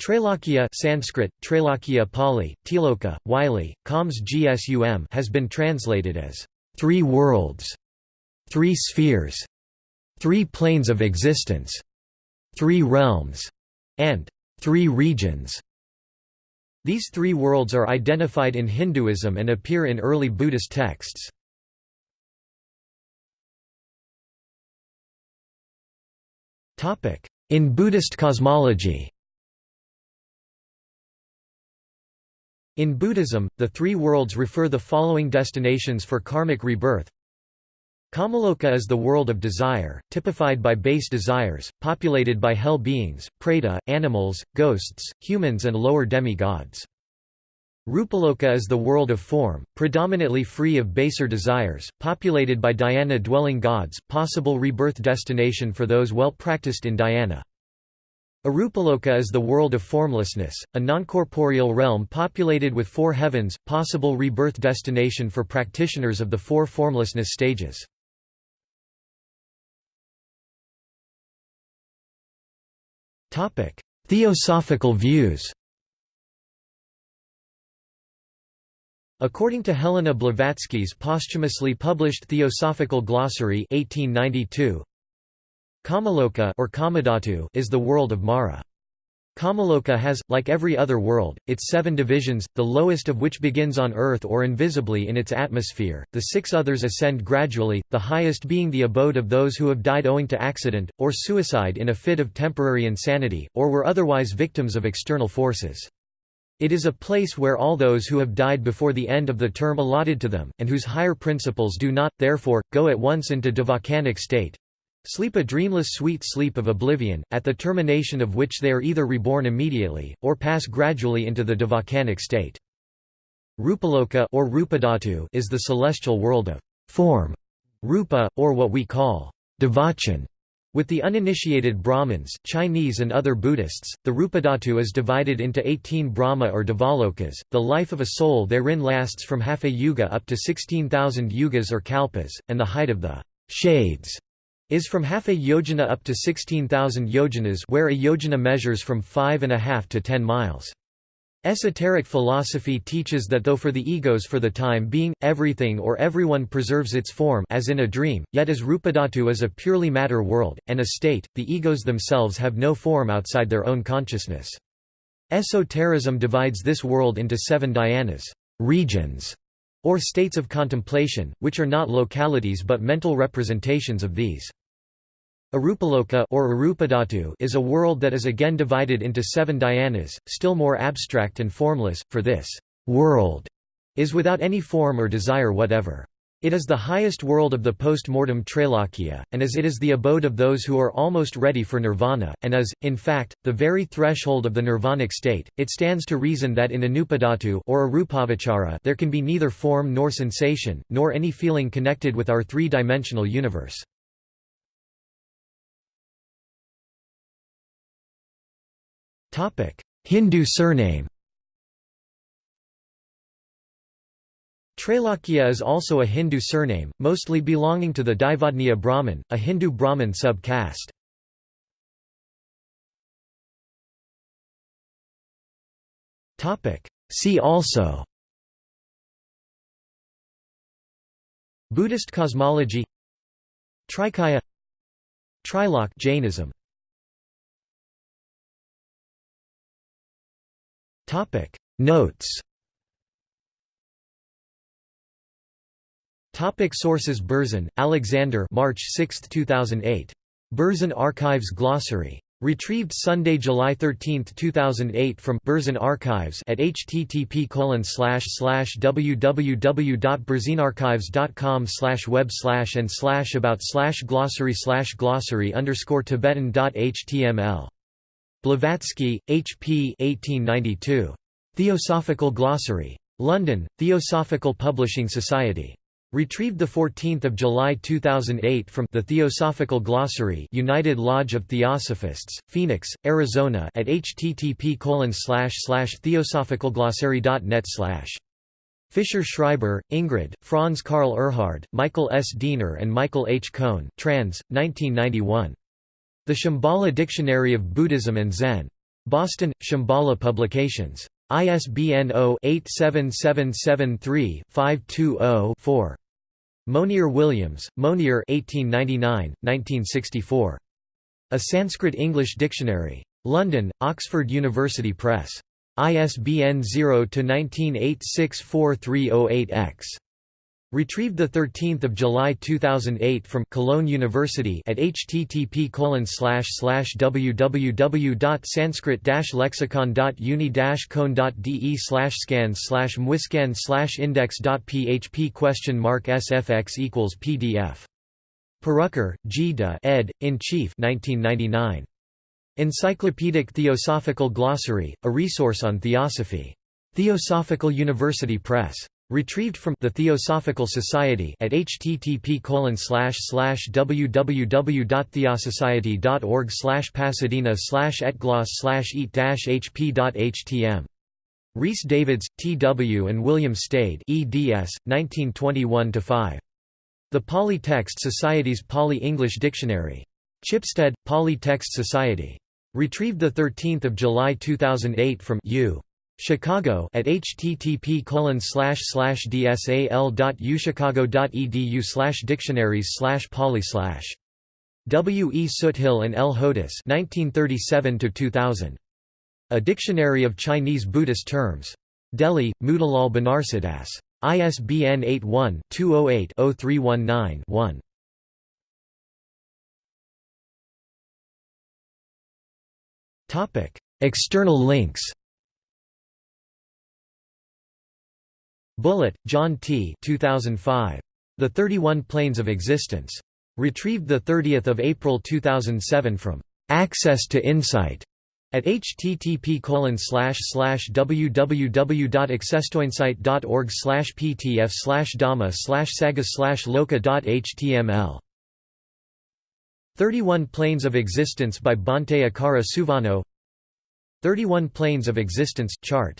Trailokya Sanskrit, Trailokya Pali, Tiloka, Wylie, Khams Gsum has been translated as three worlds, three spheres, three planes of existence, three realms, and three regions. These three worlds are identified in Hinduism and appear in early Buddhist texts. In Buddhist cosmology In Buddhism, the three worlds refer the following destinations for karmic rebirth. Kamaloka is the world of desire, typified by base desires, populated by hell beings, preta, animals, ghosts, humans and lower demi-gods. Rupaloka is the world of form, predominantly free of baser desires, populated by dhyana-dwelling gods, possible rebirth destination for those well practiced in dhyana. Arupaloka is the world of formlessness, a noncorporeal realm populated with four heavens, possible rebirth destination for practitioners of the four formlessness stages. Theosophical views According to Helena Blavatsky's posthumously published Theosophical Glossary 1892, Kamaloka or Kamadhatu is the world of Mara. Kamaloka has, like every other world, its seven divisions, the lowest of which begins on Earth or invisibly in its atmosphere, the six others ascend gradually, the highest being the abode of those who have died owing to accident, or suicide in a fit of temporary insanity, or were otherwise victims of external forces. It is a place where all those who have died before the end of the term allotted to them, and whose higher principles do not, therefore, go at once into devachanic state, Sleep a dreamless sweet sleep of oblivion, at the termination of which they are either reborn immediately, or pass gradually into the devachanic state. Rupaloka or Rupadhatu is the celestial world of form, rupa, or what we call devachan. With the uninitiated Brahmins, Chinese and other Buddhists, the Rupadhatu is divided into 18 Brahma or Devalokas. The life of a soul therein lasts from half a yuga up to 16,000 yugas or kalpas, and the height of the shades is from half a yojana up to 16,000 yojanas where a yojana measures from 5.5 to 10 miles. Esoteric philosophy teaches that though for the egos for the time being, everything or everyone preserves its form as in a dream, yet as Rupadhatu is a purely matter world, and a state, the egos themselves have no form outside their own consciousness. Esotericism divides this world into seven dhyanas regions", or states of contemplation, which are not localities but mental representations of these. Arupaloka or Arupadhatu is a world that is again divided into seven dhyanas, still more abstract and formless, for this world is without any form or desire whatever. It is the highest world of the post-mortem Trailokya, and as it is the abode of those who are almost ready for nirvana, and is, in fact, the very threshold of the nirvanic state, it stands to reason that in Arupadhatu or Arupavachara there can be neither form nor sensation, nor any feeling connected with our three-dimensional universe. Hindu surname. Trailokya is also a Hindu surname, mostly belonging to the Daivadnya Brahmin, a Hindu Brahmin sub-caste. See also Buddhist cosmology Trikaya Trilok Jainism Topic Notes Topic Sources Berzin, Alexander March 6, 2008. Berzin Archives Glossary. Retrieved Sunday, July 13, 2008 from Berzin Archives at http www.berzinarchives.com web and about glossary glossary underscore tibetan.html Blavatsky, H. P. 1892. Theosophical Glossary. London, Theosophical Publishing Society. Retrieved 14 July 2008 from The Theosophical Glossary United Lodge of Theosophists, Phoenix, Arizona at http theosophicalglossary.net Fischer Schreiber, Ingrid, Franz Karl Erhard, Michael S. Diener and Michael H. Kohn trans, 1991. The Shambhala Dictionary of Buddhism and Zen. Boston, Shambhala Publications. ISBN 0-87773-520-4. Monier Williams, Monier 1899, 1964. A Sanskrit-English Dictionary. London, Oxford University Press. ISBN 0-19864308-X. Retrieved 13 July 2008 from Cologne University at http www.sanskrit-lexicon.uni-con.de scan slash mwiscan slash index.php question mark sfx equals pdf. Purucker, G. de ed. in Chief 1999. Encyclopedic Theosophical Glossary, a resource on theosophy. Theosophical University Press. Retrieved from the Theosophical Society at http www.theosociety.org slash pasadena slash etgloss eat hp.htm. Rhys Davids, T. W. and William Stede eds. 1921–5. The Pali Text Society's Pali-English Dictionary. Chipstead, Pali Text Society. Retrieved 13 July 2008 from U. Chicago at http dsal.uchicago.edu slash dictionaries slash pali slash. W. E. Soothill and L. Hodous 1937–2000. A Dictionary of Chinese Buddhist Terms. Delhi, Motilal Banarsidass. ISBN 81-208-0319-1. External links Bullitt, John T. 2005. The 31 Planes of Existence. Retrieved 30 April 2007 from Access to Insight at http www.accesstoinsight.org ptf dhamma saga loka.html 31 Planes of Existence by Bhante Akara Suvano 31 Planes of Existence chart